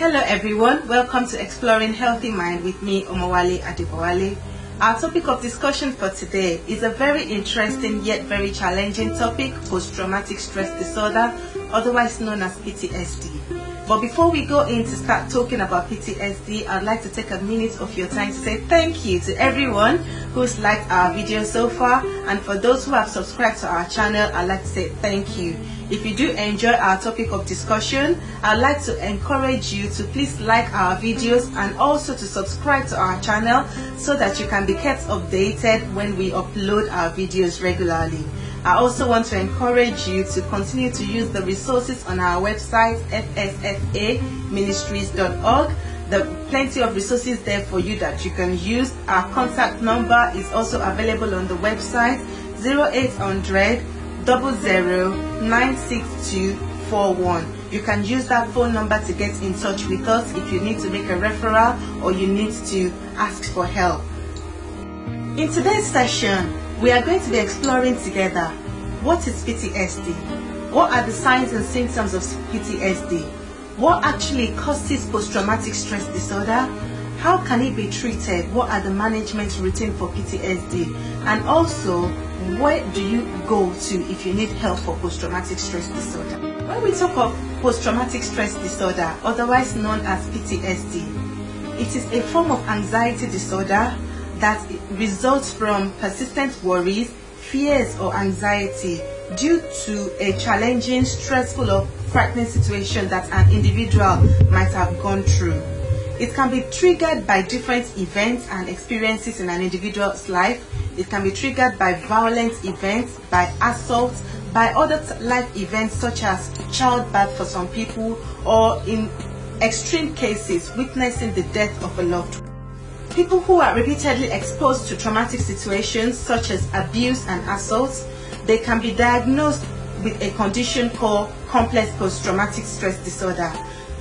Hello everyone, welcome to Exploring Healthy Mind with me, Omawale Adibawale. Our topic of discussion for today is a very interesting yet very challenging topic, post-traumatic stress disorder, otherwise known as PTSD. But before we go in to start talking about PTSD, I'd like to take a minute of your time to say thank you to everyone who's liked our video so far and for those who have subscribed to our channel, I'd like to say thank you. If you do enjoy our topic of discussion, I'd like to encourage you to please like our videos and also to subscribe to our channel so that you can be kept updated when we upload our videos regularly. I also want to encourage you to continue to use the resources on our website fsfaministries.org. There are plenty of resources there for you that you can use. Our contact number is also available on the website 0800 96241. You can use that phone number to get in touch with us if you need to make a referral or you need to ask for help. In today's session, we are going to be exploring together what is PTSD, what are the signs and symptoms of PTSD, what actually causes post-traumatic stress disorder, how can it be treated, what are the management routine for PTSD, and also where do you go to if you need help for post-traumatic stress disorder. When we talk of post-traumatic stress disorder, otherwise known as PTSD, it is a form of anxiety disorder that results from persistent worries, fears or anxiety due to a challenging, stressful or frightening situation that an individual might have gone through. It can be triggered by different events and experiences in an individual's life. It can be triggered by violent events, by assaults, by other life events such as childbirth for some people or in extreme cases witnessing the death of a loved one. People who are repeatedly exposed to traumatic situations such as abuse and assaults, they can be diagnosed with a condition called complex post-traumatic stress disorder.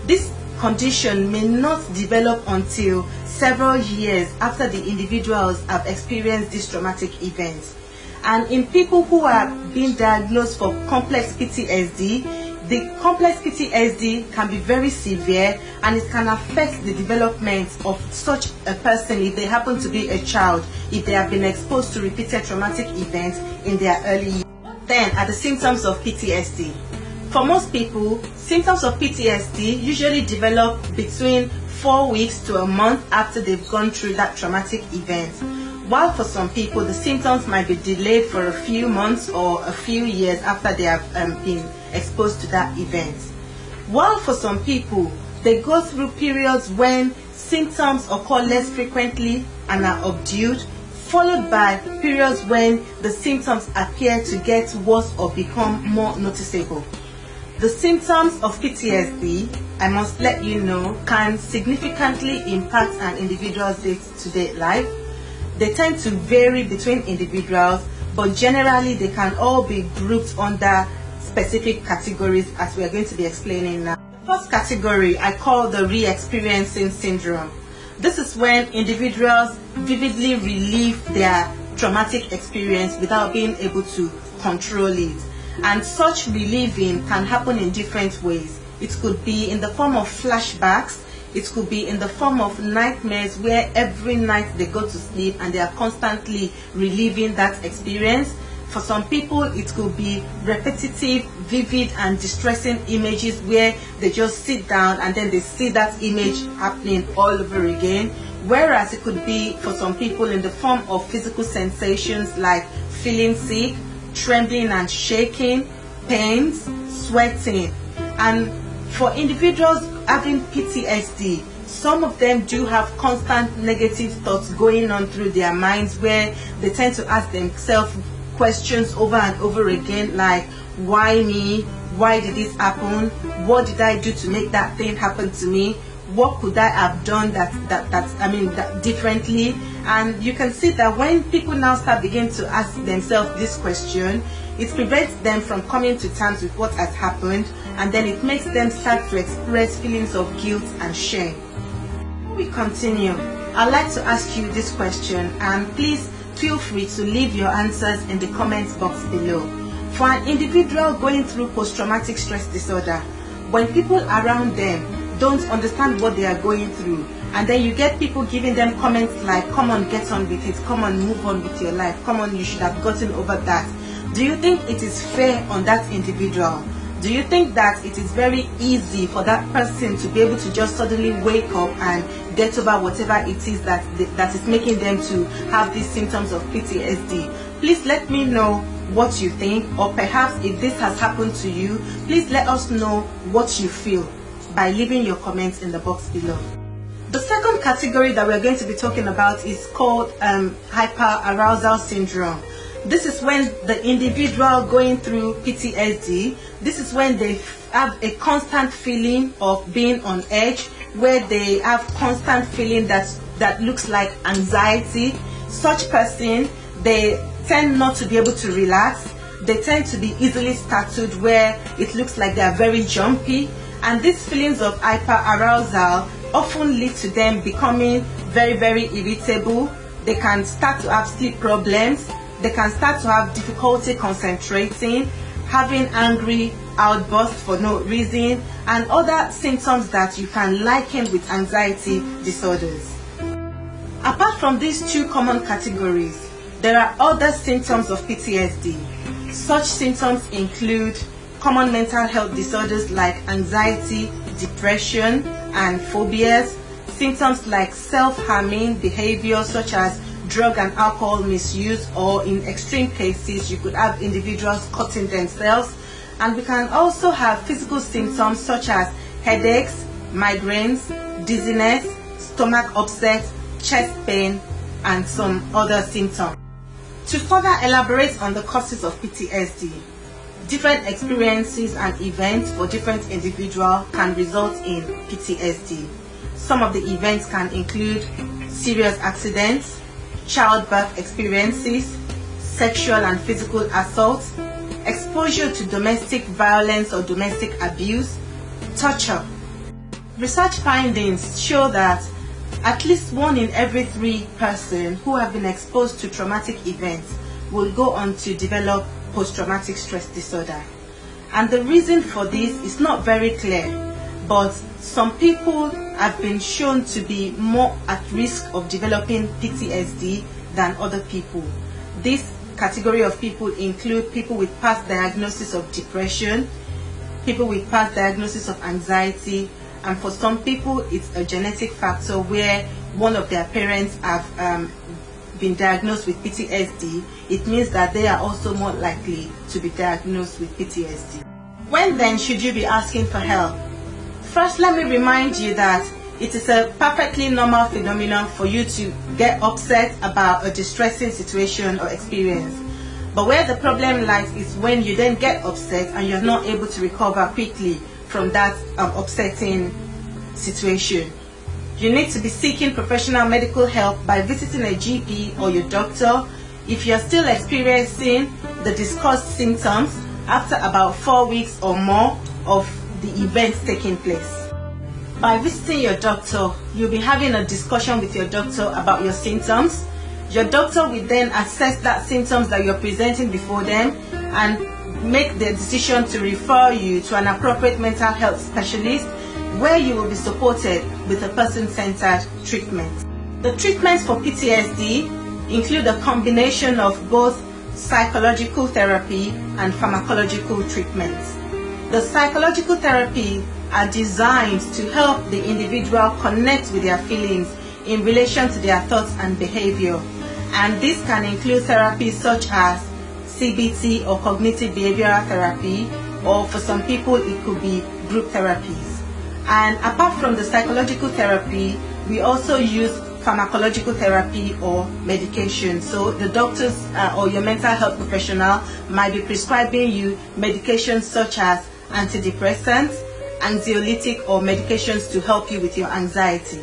This condition may not develop until several years after the individuals have experienced this traumatic event. And in people who are being diagnosed for complex PTSD, the complex PTSD can be very severe and it can affect the development of such a person if they happen to be a child, if they have been exposed to repeated traumatic events in their early years. Then are the symptoms of PTSD. For most people, symptoms of PTSD usually develop between four weeks to a month after they've gone through that traumatic event. While for some people, the symptoms might be delayed for a few months or a few years after they have um, been exposed to that event. While for some people, they go through periods when symptoms occur less frequently and are subdued, followed by periods when the symptoms appear to get worse or become more noticeable. The symptoms of PTSD, I must let you know, can significantly impact an individual's day-to-day life. They tend to vary between individuals, but generally they can all be grouped under specific categories as we are going to be explaining now. First category I call the re-experiencing syndrome. This is when individuals vividly relive their traumatic experience without being able to control it. And such reliving can happen in different ways. It could be in the form of flashbacks, it could be in the form of nightmares where every night they go to sleep and they are constantly reliving that experience. For some people, it could be repetitive, vivid, and distressing images where they just sit down and then they see that image happening all over again. Whereas it could be for some people in the form of physical sensations like feeling sick, trembling and shaking, pains, sweating. And for individuals having PTSD, some of them do have constant negative thoughts going on through their minds where they tend to ask themselves questions over and over again like why me? Why did this happen? What did i do to make that thing happen to me? What could i have done that that that i mean that differently and you can see that when people now start begin to ask themselves this question it prevents them from coming to terms with what has happened and then it makes them start to express feelings of guilt and shame Before we continue i'd like to ask you this question and please feel free to leave your answers in the comments box below. For an individual going through post-traumatic stress disorder, when people around them don't understand what they are going through and then you get people giving them comments like come on get on with it. Come on move on with your life. Come on you should have gotten over that. Do you think it is fair on that individual? Do you think that it is very easy for that person to be able to just suddenly wake up and get over whatever it is that that is making them to have these symptoms of PTSD please let me know what you think or perhaps if this has happened to you please let us know what you feel by leaving your comments in the box below category that we're going to be talking about is called um, hyperarousal syndrome this is when the individual going through PTSD, this is when they have a constant feeling of being on edge, where they have constant feeling that that looks like anxiety. Such person, they tend not to be able to relax. They tend to be easily startled where it looks like they are very jumpy. And these feelings of hyperarousal often lead to them becoming very, very irritable. They can start to have sleep problems they can start to have difficulty concentrating, having angry outbursts for no reason, and other symptoms that you can liken with anxiety disorders. Apart from these two common categories, there are other symptoms of PTSD. Such symptoms include common mental health disorders like anxiety, depression, and phobias, symptoms like self-harming behavior such as drug and alcohol misuse or in extreme cases you could have individuals cutting themselves and we can also have physical symptoms such as headaches, migraines, dizziness, stomach upset, chest pain and some other symptoms. To further elaborate on the causes of PTSD, different experiences and events for different individuals can result in PTSD. Some of the events can include serious accidents, childbirth experiences, sexual and physical assault, exposure to domestic violence or domestic abuse, torture. Research findings show that at least one in every three person who have been exposed to traumatic events will go on to develop post-traumatic stress disorder. And the reason for this is not very clear, but some people have been shown to be more at risk of developing PTSD than other people. This category of people include people with past diagnosis of depression, people with past diagnosis of anxiety, and for some people it's a genetic factor where one of their parents have um, been diagnosed with PTSD, it means that they are also more likely to be diagnosed with PTSD. When then should you be asking for help? First, let me remind you that it is a perfectly normal phenomenon for you to get upset about a distressing situation or experience. But where the problem lies is when you then get upset and you're not able to recover quickly from that um, upsetting situation. You need to be seeking professional medical help by visiting a GP or your doctor if you're still experiencing the discussed symptoms after about four weeks or more of the events taking place. By visiting your doctor, you'll be having a discussion with your doctor about your symptoms. Your doctor will then assess that symptoms that you're presenting before them and make the decision to refer you to an appropriate mental health specialist where you will be supported with a person-centered treatment. The treatments for PTSD include a combination of both psychological therapy and pharmacological treatments. The psychological therapy are designed to help the individual connect with their feelings in relation to their thoughts and behavior. And this can include therapies such as CBT or cognitive behavioral therapy, or for some people it could be group therapies. And apart from the psychological therapy, we also use pharmacological therapy or medication. So the doctors uh, or your mental health professional might be prescribing you medications such as antidepressants, anxiolytic or medications to help you with your anxiety.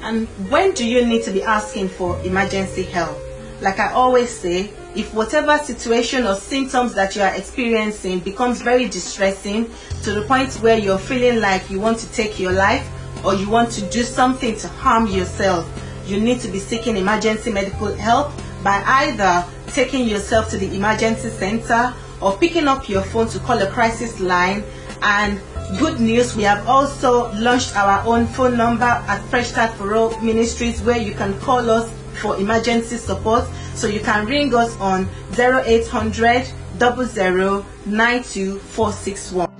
And when do you need to be asking for emergency help? Like I always say, if whatever situation or symptoms that you are experiencing becomes very distressing to the point where you're feeling like you want to take your life or you want to do something to harm yourself, you need to be seeking emergency medical help by either taking yourself to the emergency center or picking up your phone to call a crisis line. And good news, we have also launched our own phone number at Fresh Start for All Ministries where you can call us for emergency support. So you can ring us on 0800 00 92461.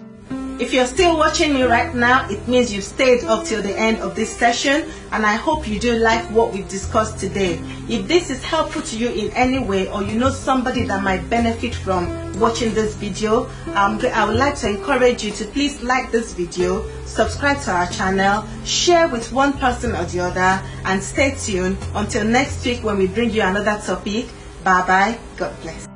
If you're still watching me right now, it means you've stayed up till the end of this session and I hope you do like what we've discussed today. If this is helpful to you in any way or you know somebody that might benefit from watching this video, um, I would like to encourage you to please like this video, subscribe to our channel, share with one person or the other and stay tuned until next week when we bring you another topic. Bye bye. God bless.